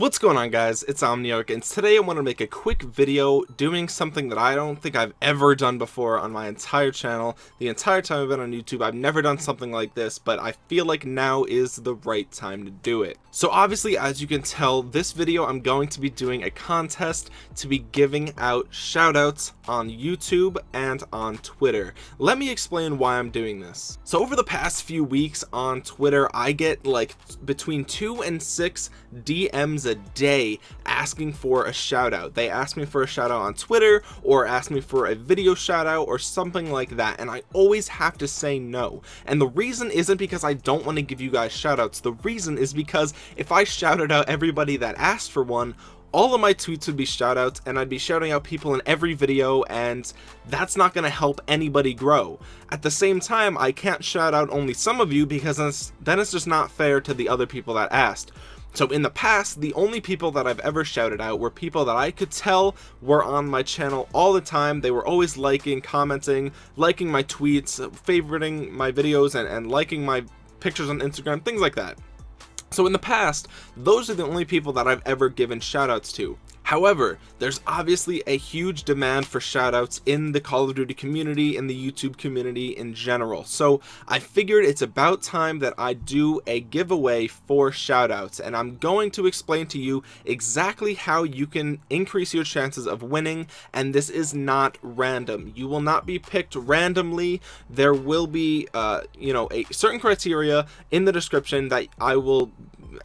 What's going on guys, it's Omniarch and today I want to make a quick video doing something that I don't think I've ever done before on my entire channel. The entire time I've been on YouTube I've never done something like this but I feel like now is the right time to do it. So obviously as you can tell this video I'm going to be doing a contest to be giving out shoutouts on YouTube and on Twitter. Let me explain why I'm doing this. So over the past few weeks on Twitter I get like between two and six DMs a day asking for a shout out they ask me for a shout out on twitter or ask me for a video shout out or something like that and i always have to say no and the reason isn't because i don't want to give you guys shout outs the reason is because if i shouted out everybody that asked for one all of my tweets would be shout outs and I'd be shouting out people in every video and that's not going to help anybody grow. At the same time, I can't shout out only some of you because then it's just not fair to the other people that asked. So in the past, the only people that I've ever shouted out were people that I could tell were on my channel all the time. They were always liking, commenting, liking my tweets, favoriting my videos, and, and liking my pictures on Instagram, things like that. So in the past, those are the only people that I've ever given shoutouts to. However, there's obviously a huge demand for shoutouts in the Call of Duty community, in the YouTube community in general. So I figured it's about time that I do a giveaway for shoutouts and I'm going to explain to you exactly how you can increase your chances of winning and this is not random. You will not be picked randomly. There will be, uh, you know, a certain criteria in the description that I will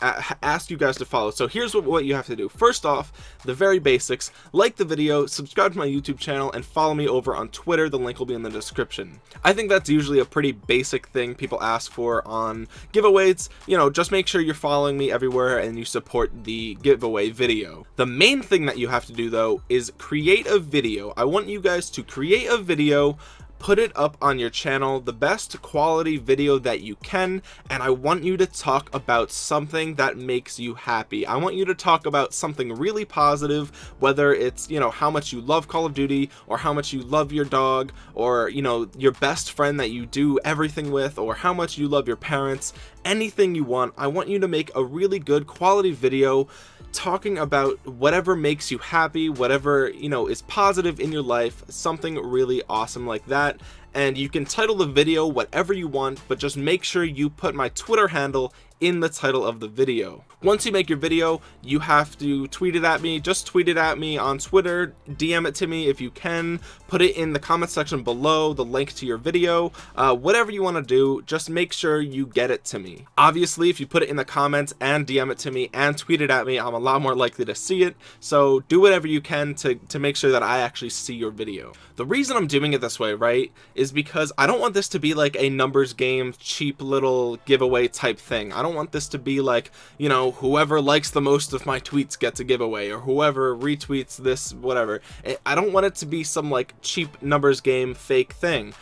ask you guys to follow. So here's what, what you have to do. First off the very basics like the video subscribe to my youtube channel and follow me over on twitter. The link will be in the description. I think that's usually a pretty basic thing people ask for on giveaways. You know just make sure you're following me everywhere and you support the giveaway video. The main thing that you have to do though is create a video. I want you guys to create a video put it up on your channel the best quality video that you can and I want you to talk about something that makes you happy. I want you to talk about something really positive whether it's you know how much you love Call of Duty or how much you love your dog or you know your best friend that you do everything with or how much you love your parents. Anything you want I want you to make a really good quality video talking about whatever makes you happy whatever you know is positive in your life something really awesome like that and you can title the video whatever you want but just make sure you put my twitter handle in the title of the video. Once you make your video you have to tweet it at me. Just tweet it at me on twitter. Dm it to me if you can. Put it in the comment section below the link to your video. Uh, whatever you want to do just make sure you get it to me. Obviously if you put it in the comments and dm it to me and tweet it at me i'm a lot more likely to see it. So do whatever you can to to make sure that i actually see your video. The reason i'm doing it this way right is because i don't want this to be like a numbers game cheap little giveaway type thing. I don't want this to be like you know whoever likes the most of my tweets gets a giveaway or whoever retweets this whatever. I don't want it to be some like cheap numbers game fake thing.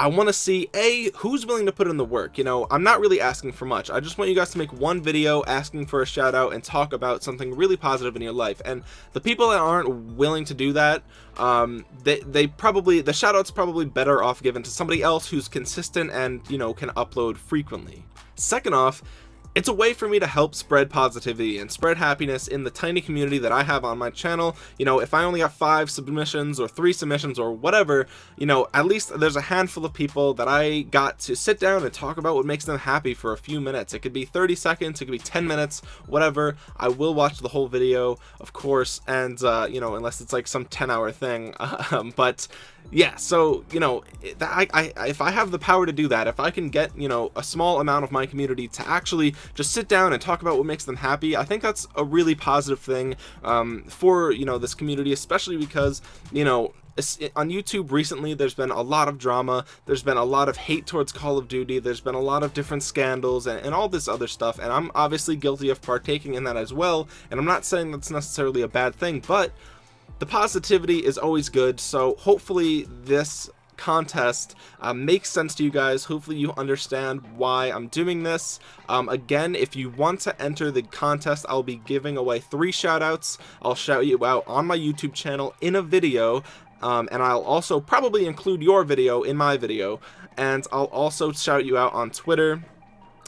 I want to see a who's willing to put in the work you know? I'm not really asking for much. I just want you guys to make one video asking for a shout out and talk about something really positive in your life. And the people that aren't willing to do that um they they probably the shout outs probably better off given to somebody else who's consistent and you know can upload frequently. Second off it's a way for me to help spread positivity and spread happiness in the tiny community that I have on my channel. You know, if I only have five submissions or three submissions or whatever, you know, at least there's a handful of people that I got to sit down and talk about what makes them happy for a few minutes. It could be 30 seconds, it could be 10 minutes, whatever. I will watch the whole video, of course, and, uh, you know, unless it's like some 10 hour thing. Um, but yeah so you know I, I if i have the power to do that if i can get you know a small amount of my community to actually just sit down and talk about what makes them happy. I think that's a really positive thing um, for you know this community especially because you know on YouTube recently there's been a lot of drama. There's been a lot of hate towards Call of Duty. There's been a lot of different scandals and, and, all this other stuff. And I'm obviously guilty of partaking in that as well. And I'm not saying that's necessarily a bad thing but the positivity is always good. So hopefully this contest uh, makes sense to you guys. Hopefully you understand why I'm doing this. Um, again if you want to enter the contest I'll be giving away three shout outs I'll shout you out on my YouTube channel in a video um, and I'll also probably include your video in my video. And I'll also shout you out on Twitter.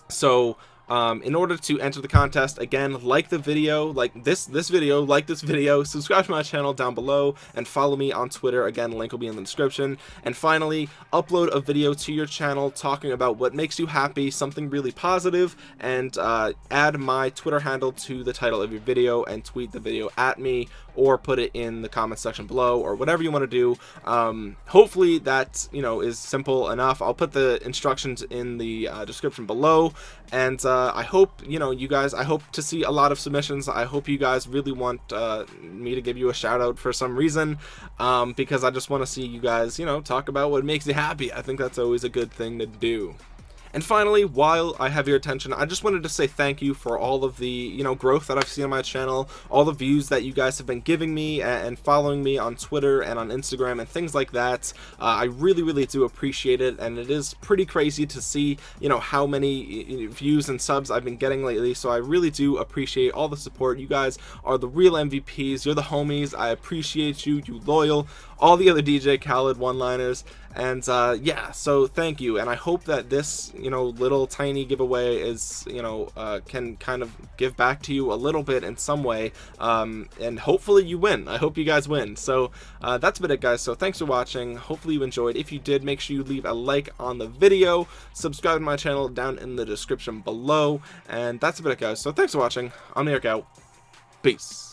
So um, in order to enter the contest again like the video like this this video like this video subscribe to my channel down below and follow me on Twitter. Again link will be in the description. And finally upload a video to your channel talking about what makes you happy something really positive and uh, add my Twitter handle to the title of your video and tweet the video at me or put it in the comment section below or whatever you want to do. Um, hopefully that you know is simple enough. I'll put the instructions in the uh, description below. And uh, I hope you know you guys I hope to see a lot of submissions. I hope you guys really want uh, me to give you a shout out for some reason um, because I just want to see you guys you know talk about what makes you happy. I think that's always a good thing to do and finally, while I have your attention, I just wanted to say thank you for all of the, you know, growth that I've seen on my channel, all the views that you guys have been giving me and following me on Twitter and on Instagram and things like that. Uh, I really, really do appreciate it, and it is pretty crazy to see, you know, how many views and subs I've been getting lately, so I really do appreciate all the support. You guys are the real MVPs. You're the homies. I appreciate you, you loyal, all the other DJ Khaled one-liners, and uh, yeah, so thank you, and I hope that this you know little tiny giveaway is you know uh, can kind of give back to you a little bit in some way um, and hopefully you win. I hope you guys win. So uh, that's been it guys. So thanks for watching. Hopefully you enjoyed. If you did make sure you leave a like on the video. Subscribe to my channel down in the description below. And that's about it guys. So thanks for watching. I'm Eric out. Peace